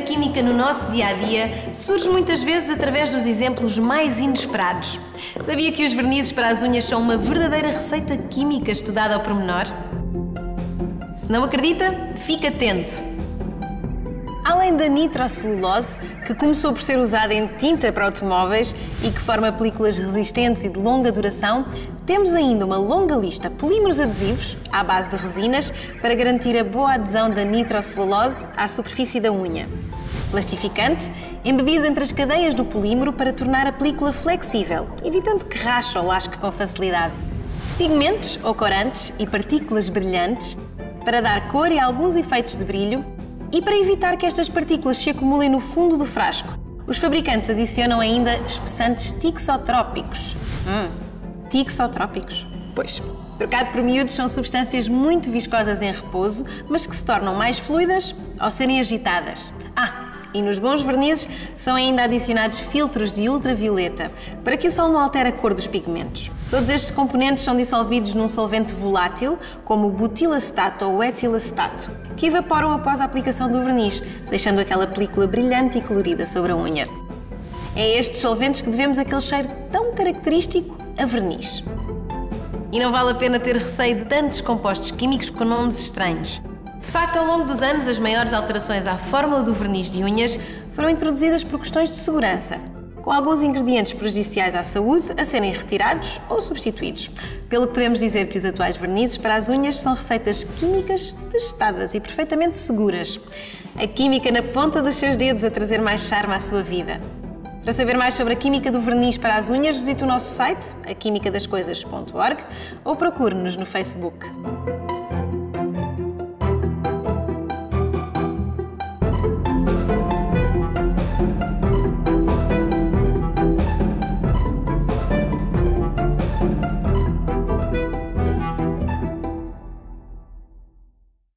química no nosso dia a dia surge muitas vezes através dos exemplos mais inesperados. Sabia que os vernizes para as unhas são uma verdadeira receita química estudada ao pormenor? Se não acredita, fique atento! Além da nitrocelulose, que começou por ser usada em tinta para automóveis e que forma películas resistentes e de longa duração, temos ainda uma longa lista de polímeros adesivos, à base de resinas, para garantir a boa adesão da nitrocelulose à superfície da unha. Plastificante, embebido entre as cadeias do polímero para tornar a película flexível, evitando que rache ou lasque com facilidade. Pigmentos ou corantes e partículas brilhantes, para dar cor e alguns efeitos de brilho, e para evitar que estas partículas se acumulem no fundo do frasco, os fabricantes adicionam ainda espessantes tixotrópicos. Hum, tixotrópicos? Pois. Trocado por miúdos, são substâncias muito viscosas em repouso, mas que se tornam mais fluidas ao serem agitadas. Ah, e nos bons vernizes são ainda adicionados filtros de ultravioleta para que o sol não altere a cor dos pigmentos. Todos estes componentes são dissolvidos num solvente volátil, como o butilacetato ou etilacetato, que evaporam após a aplicação do verniz, deixando aquela película brilhante e colorida sobre a unha. É estes solventes que devemos aquele cheiro tão característico a verniz. E não vale a pena ter receio de tantos compostos químicos com nomes estranhos. De facto, ao longo dos anos, as maiores alterações à fórmula do verniz de unhas foram introduzidas por questões de segurança, com alguns ingredientes prejudiciais à saúde a serem retirados ou substituídos. Pelo que podemos dizer que os atuais vernizes para as unhas são receitas químicas testadas e perfeitamente seguras. A química na ponta dos seus dedos a trazer mais charme à sua vida. Para saber mais sobre a química do verniz para as unhas, visite o nosso site, aquimicadascoisas.org ou procure-nos no Facebook.